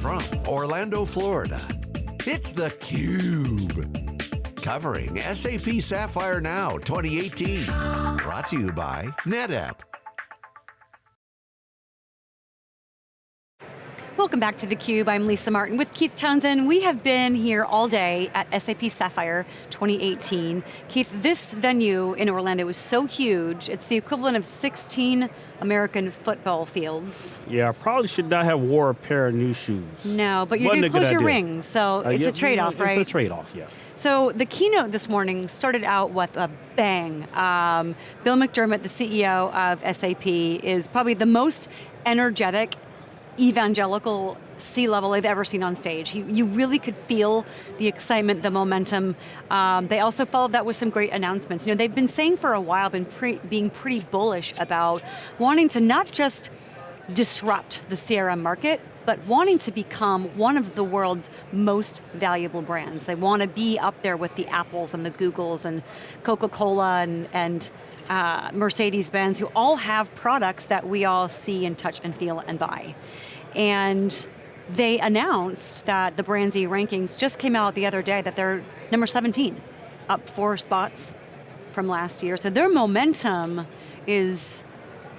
from Orlando, Florida, it's theCUBE. Covering SAP Sapphire Now 2018. Brought to you by NetApp. Welcome back to theCUBE, I'm Lisa Martin with Keith Townsend. We have been here all day at SAP Sapphire 2018. Keith, this venue in Orlando is so huge, it's the equivalent of 16 American football fields. Yeah, I probably should not have wore a pair of new shoes. No, but you're going to close your rings, so uh, it's yeah, a trade-off, right? It's a trade-off, yeah. So the keynote this morning started out with a bang. Um, Bill McDermott, the CEO of SAP, is probably the most energetic evangelical C-level I've ever seen on stage. He, you really could feel the excitement, the momentum. Um, they also followed that with some great announcements. You know, they've been saying for a while, been pre being pretty bullish about wanting to not just disrupt the CRM market, but wanting to become one of the world's most valuable brands. They want to be up there with the Apples and the Googles and Coca-Cola and, and uh, Mercedes-Benz, who all have products that we all see and touch and feel and buy. And they announced that the Brand-Z rankings just came out the other day that they're number 17, up four spots from last year. So their momentum is,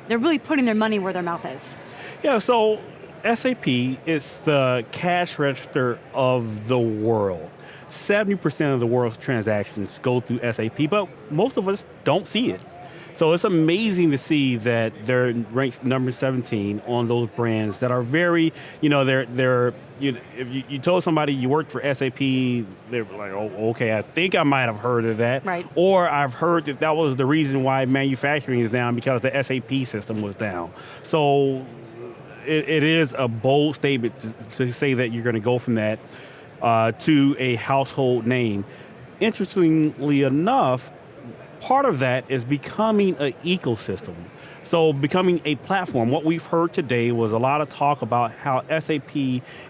they're really putting their money where their mouth is. Yeah, so SAP is the cash register of the world. 70% of the world's transactions go through SAP, but most of us don't see it. So it's amazing to see that they're ranked number 17 on those brands that are very, you know, they're, they're you know, if you, you told somebody you worked for SAP, they're like, oh, okay, I think I might have heard of that. Right. Or I've heard that that was the reason why manufacturing is down because the SAP system was down. So it, it is a bold statement to, to, say that you're going to go from that uh, to a household name. Interestingly enough, part of that is becoming an ecosystem. So becoming a platform, what we've heard today was a lot of talk about how SAP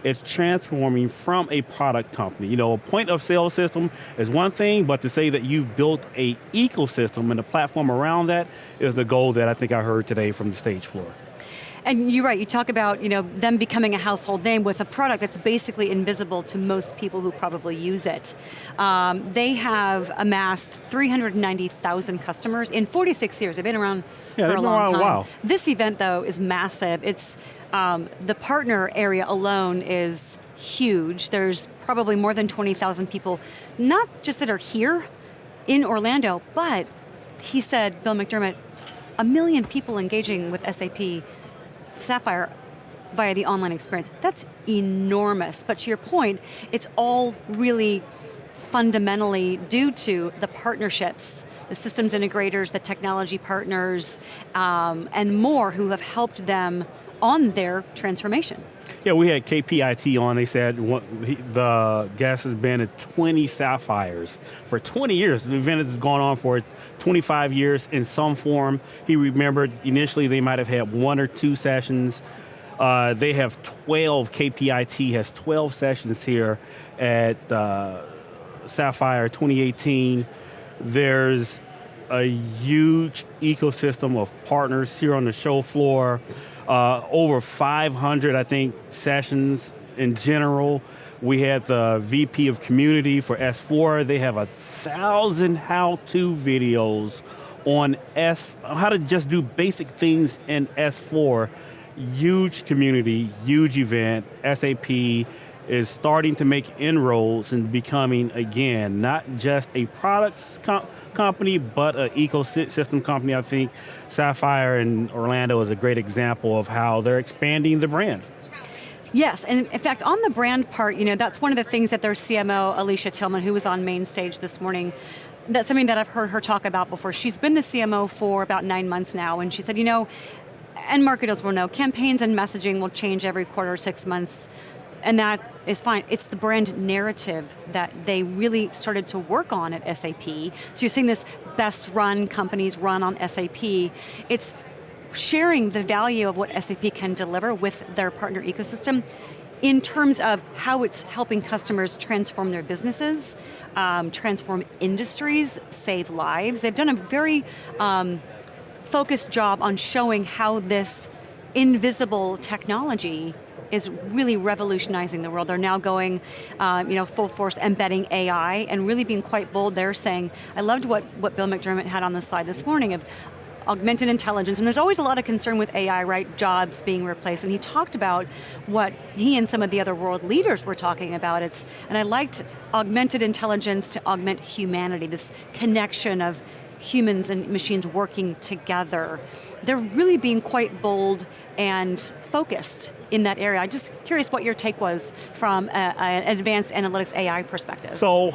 is transforming from a product company. You know, a point of sale system is one thing, but to say that you've built a ecosystem and a platform around that is the goal that I think I heard today from the stage floor. And you're right, you talk about you know, them becoming a household name with a product that's basically invisible to most people who probably use it. Um, they have amassed 390,000 customers in 46 years. They've been around yeah, for a long time. Wow. This event though is massive. It's, um, the partner area alone is huge. There's probably more than 20,000 people, not just that are here in Orlando, but he said, Bill McDermott, a million people engaging with SAP Sapphire via the online experience. That's enormous, but to your point, it's all really fundamentally due to the partnerships, the systems integrators, the technology partners, um, and more who have helped them on their transformation. Yeah, we had KPIT on, they said the guest has been at 20 Sapphires for 20 years. The event has gone on for 25 years in some form. He remembered initially they might have had one or two sessions. Uh, they have 12, KPIT has 12 sessions here at uh, Sapphire 2018. There's a huge ecosystem of partners here on the show floor. Uh, over 500, I think, sessions in general. We had the VP of Community for S4. They have a thousand how-to videos on S, how to just do basic things in S4. Huge community, huge event. SAP is starting to make inroads and becoming, again, not just a products company, but an ecosystem company. I think Sapphire in Orlando is a great example of how they're expanding the brand. Yes, and in fact, on the brand part, you know, that's one of the things that their CMO, Alicia Tillman, who was on main stage this morning, that's something that I've heard her talk about before. She's been the CMO for about nine months now, and she said, you know, and marketers will know, campaigns and messaging will change every quarter, six months, and that is fine. It's the brand narrative that they really started to work on at SAP. So you're seeing this best run companies run on SAP. It's sharing the value of what SAP can deliver with their partner ecosystem in terms of how it's helping customers transform their businesses, um, transform industries, save lives. They've done a very um, focused job on showing how this invisible technology is really revolutionizing the world. They're now going, um, you know, full force embedding AI and really being quite bold. They're saying, I loved what, what Bill McDermott had on the slide this morning of augmented intelligence, and there's always a lot of concern with AI, right, jobs being replaced, and he talked about what he and some of the other world leaders were talking about, it's, and I liked augmented intelligence to augment humanity, this connection of humans and machines working together. They're really being quite bold and focused in that area. I'm just curious what your take was from an advanced analytics AI perspective. So,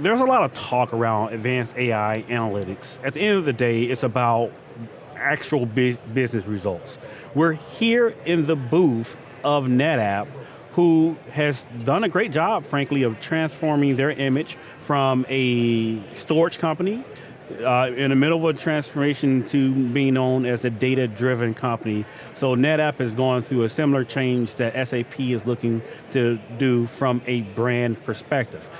there's a lot of talk around advanced AI analytics. At the end of the day, it's about actual business results. We're here in the booth of NetApp who has done a great job, frankly, of transforming their image from a storage company uh, in the middle of a transformation to being known as a data-driven company. So NetApp has gone through a similar change that SAP is looking to do from a brand perspective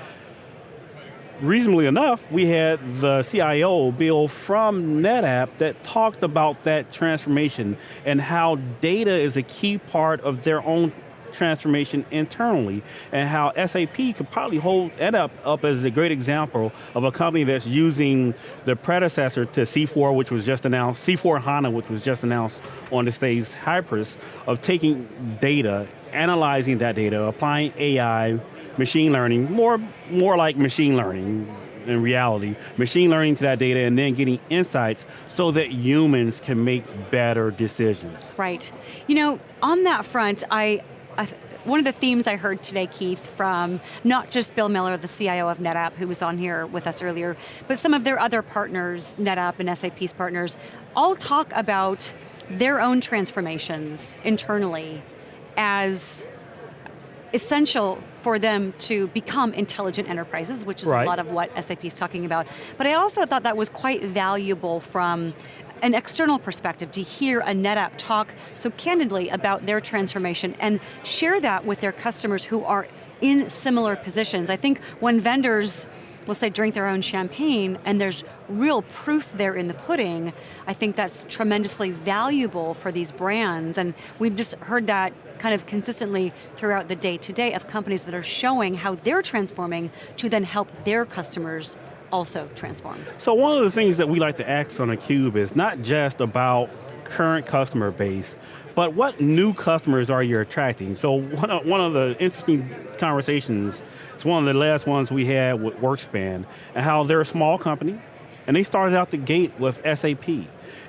reasonably enough, we had the CIO, Bill, from NetApp that talked about that transformation and how data is a key part of their own transformation internally and how SAP could probably hold NetApp up up as a great example of a company that's using the predecessor to C4, which was just announced, C4 HANA, which was just announced on the stage, Hybris, of taking data, analyzing that data, applying AI, machine learning, more, more like machine learning in reality, machine learning to that data and then getting insights so that humans can make better decisions. Right. You know, on that front, I, I one of the themes I heard today, Keith, from not just Bill Miller, the CIO of NetApp, who was on here with us earlier, but some of their other partners, NetApp and SAP's partners, all talk about their own transformations internally as essential for them to become intelligent enterprises, which is right. a lot of what SAP is talking about. But I also thought that was quite valuable from an external perspective to hear a NetApp talk so candidly about their transformation and share that with their customers who are in similar positions. I think when vendors will say drink their own champagne and there's real proof there in the pudding, I think that's tremendously valuable for these brands and we've just heard that kind of consistently throughout the day to day of companies that are showing how they're transforming to then help their customers also transform. So one of the things that we like to ask on theCUBE is not just about current customer base, but what new customers are you attracting? So one of, one of the interesting conversations, it's one of the last ones we had with WorkSpan, and how they're a small company, and they started out the gate with SAP,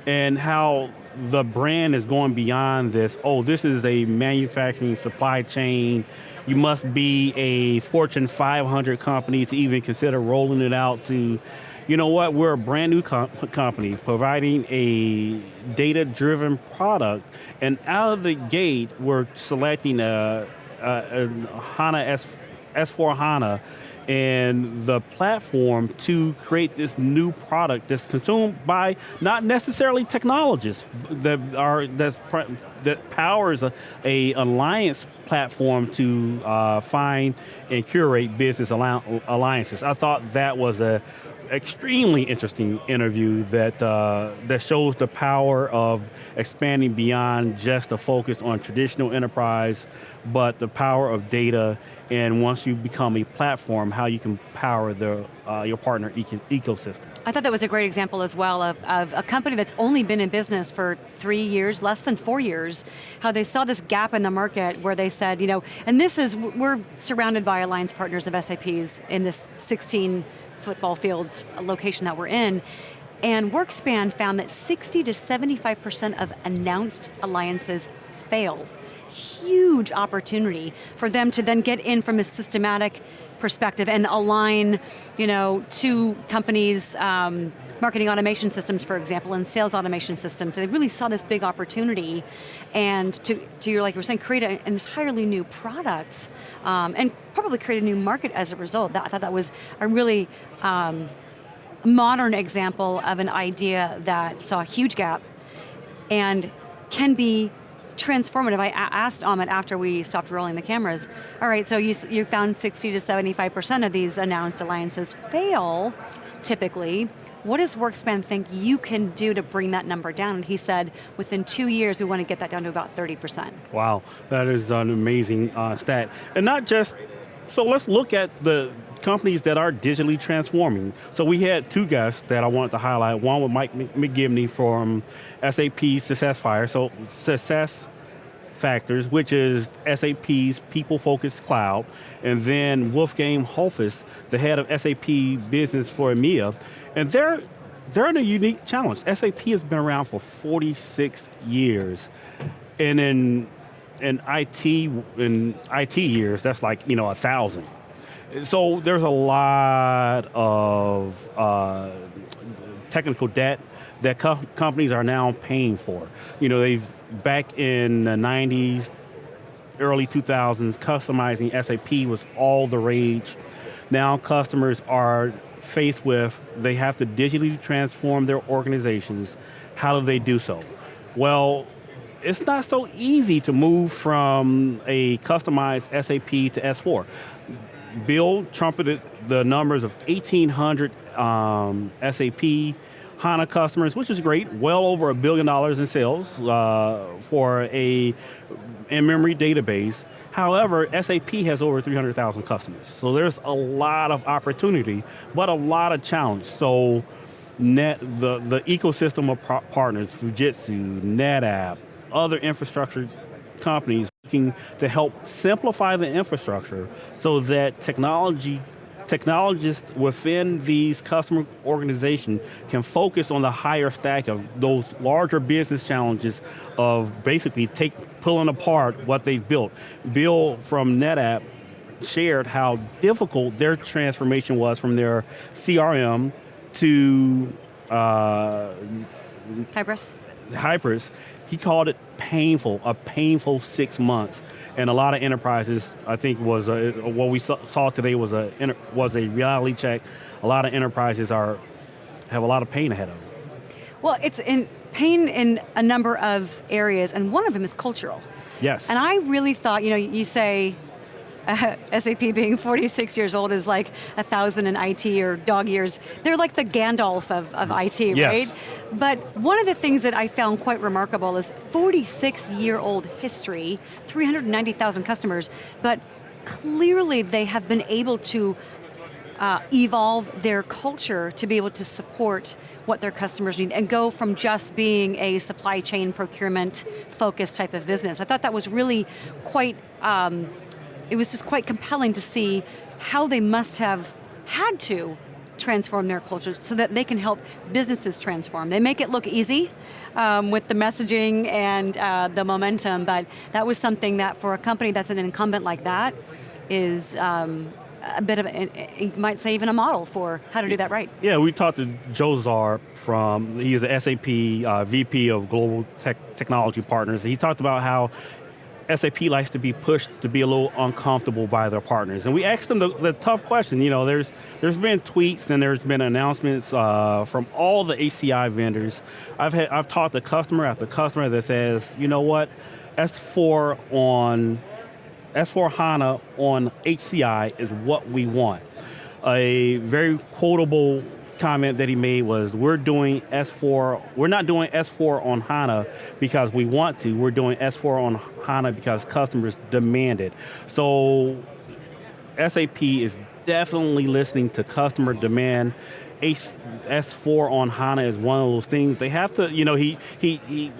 and how the brand is going beyond this, oh, this is a manufacturing supply chain, you must be a Fortune 500 company to even consider rolling it out to, you know what, we're a brand new company providing a data-driven product, and out of the gate, we're selecting a, a, a HANA S, S4 HANA and the platform to create this new product that's consumed by not necessarily technologists that are that that powers a, a alliance platform to uh, find and curate business alliances. I thought that was a extremely interesting interview that uh, that shows the power of expanding beyond just the focus on traditional enterprise, but the power of data and once you become a platform, how you can power the, uh, your partner eco ecosystem. I thought that was a great example as well of, of a company that's only been in business for three years, less than four years, how they saw this gap in the market where they said, you know, and this is, we're surrounded by alliance partners of SAP's in this 16 football fields location that we're in, and WorkSpan found that 60 to 75% of announced alliances fail. Huge opportunity for them to then get in from a systematic perspective and align you know, to companies' um, marketing automation systems, for example, and sales automation systems. So they really saw this big opportunity and to, to your, like you were saying, create an entirely new product um, and probably create a new market as a result. That, I thought that was a really um, modern example of an idea that saw a huge gap and can be transformative. I asked Amit after we stopped rolling the cameras, all right, so you, you found 60 to 75% of these announced alliances fail. typically. What does WorkSpan think you can do to bring that number down? And he said, within two years, we want to get that down to about 30%. Wow, that is an amazing uh, stat. And not just, so let's look at the companies that are digitally transforming. So we had two guests that I wanted to highlight. One with Mike McGivney from SAP SuccessFactors. So Success Factors, which is SAP's people-focused cloud, and then Wolfgang Hofes, the head of SAP Business for EMEA, and they're, they're in a unique challenge. SAP has been around for 46 years, and in, in IT, in IT years, that's like, you know, a thousand. So there's a lot of uh, technical debt that co companies are now paying for. You know, they've, back in the 90s, early 2000s, customizing SAP was all the rage. Now customers are faced with, they have to digitally transform their organizations. How do they do so? Well, it's not so easy to move from a customized SAP to S4. Bill trumpeted the numbers of 1,800 um, SAP HANA customers, which is great, well over a billion dollars in sales uh, for a in-memory database. However, SAP has over 300,000 customers. So there's a lot of opportunity, but a lot of challenge. So net, the, the ecosystem of partners, Fujitsu, NetApp, other infrastructure companies looking to help simplify the infrastructure so that technology technologists within these customer organizations can focus on the higher stack of those larger business challenges of basically take, pulling apart what they've built. Bill from NetApp shared how difficult their transformation was from their CRM to uh, Hybris. Hybris, he called it painful, a painful six months. And a lot of enterprises, I think was, a, what we saw today was a, was a reality check. A lot of enterprises are, have a lot of pain ahead of them. Well, it's in pain in a number of areas, and one of them is cultural. Yes. And I really thought, you know, you say uh, SAP being 46 years old is like a thousand in IT or dog years. They're like the Gandalf of, of IT, yes. right? But one of the things that I found quite remarkable is 46 year old history, 390,000 customers, but clearly they have been able to uh, evolve their culture to be able to support what their customers need and go from just being a supply chain procurement focused type of business. I thought that was really quite um, it was just quite compelling to see how they must have had to transform their cultures so that they can help businesses transform. They make it look easy um, with the messaging and uh, the momentum, but that was something that for a company that's an incumbent like that is um, a bit of, a, you might say even a model for how to do that right. Yeah, we talked to Joe Zarr from, he's the SAP uh, VP of Global Tech Technology Partners. He talked about how SAP likes to be pushed to be a little uncomfortable by their partners. And we asked them the, the tough question, you know, there's, there's been tweets and there's been announcements uh, from all the HCI vendors. I've, had, I've talked to customer after customer that says, you know what, S4 on, S4 HANA on HCI is what we want. A very quotable comment that he made was, we're doing S4, we're not doing S4 on HANA because we want to, we're doing S4 on HANA because customers demand it. So SAP is definitely listening to customer demand. S4 on HANA is one of those things. They have to, you know, he, he, he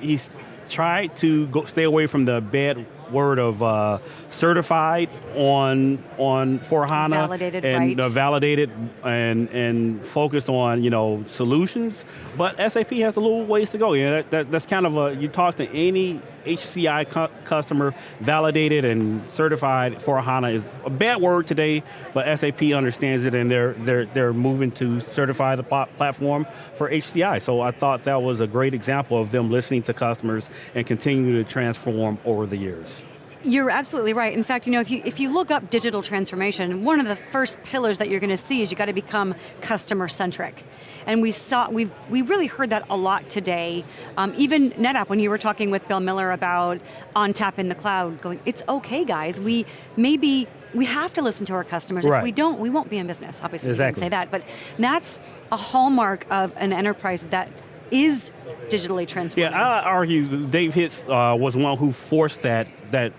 he's tried to go, stay away from the bad word of uh, certified on on for HANA validated, and uh, validated and and focused on you know solutions. But SAP has a little ways to go. You know, that, that, that's kind of a you talk to any HCI cu customer, validated and certified for HANA is a bad word today, but SAP understands it and they're they're they're moving to certify the pl platform for HCI. So I thought that was a great example of them listening to customers and continuing to transform over the years. You're absolutely right. In fact, you know, if you if you look up digital transformation, one of the first pillars that you're going to see is you got to become customer centric, and we saw we we really heard that a lot today. Um, even NetApp, when you were talking with Bill Miller about ONTAP in the cloud, going, it's okay, guys. We maybe we have to listen to our customers. Right. If we don't, we won't be in business. Obviously, Exactly. we didn't say that, but that's a hallmark of an enterprise that is digitally transforming. Yeah, I argue Dave Hitz uh, was one who forced that that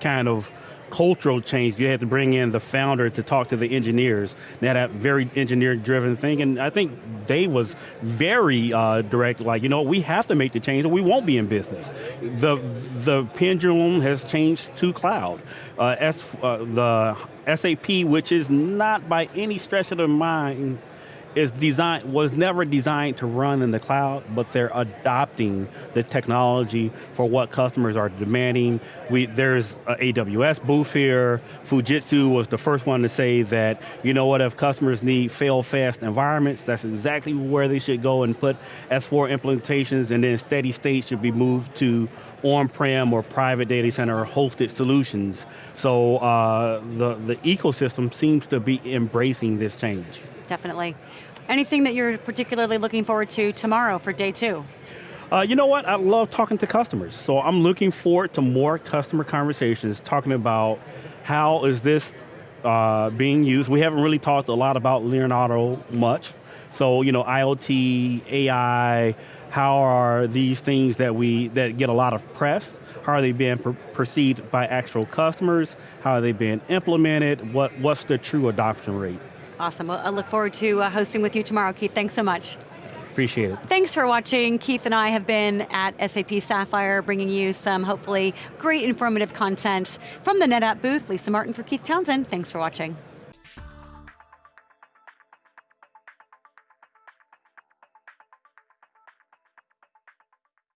kind of cultural change. You had to bring in the founder to talk to the engineers. Now that very engineer-driven thing, and I think Dave was very uh, direct. Like, you know, we have to make the change, or we won't be in business. The the pendulum has changed to cloud. Uh, S, uh, the SAP, which is not by any stretch of the mind is designed was never designed to run in the cloud, but they're adopting the technology for what customers are demanding. We there's a AWS booth here. Fujitsu was the first one to say that you know what if customers need fail-fast environments, that's exactly where they should go and put S4 implementations, and then steady state should be moved to on-prem or private data center or hosted solutions. So uh, the the ecosystem seems to be embracing this change. Definitely. Anything that you're particularly looking forward to tomorrow for day two? Uh, you know what? I love talking to customers. So I'm looking forward to more customer conversations talking about how is this uh, being used. We haven't really talked a lot about Leonardo much. So, you know, IoT, AI, how are these things that we, that get a lot of press, how are they being per perceived by actual customers? How are they being implemented? What, what's the true adoption rate? Awesome, well, I look forward to uh, hosting with you tomorrow, Keith. Thanks so much. Appreciate it. Thanks for watching. Keith and I have been at SAP Sapphire bringing you some hopefully great informative content from the NetApp booth. Lisa Martin for Keith Townsend, thanks for watching.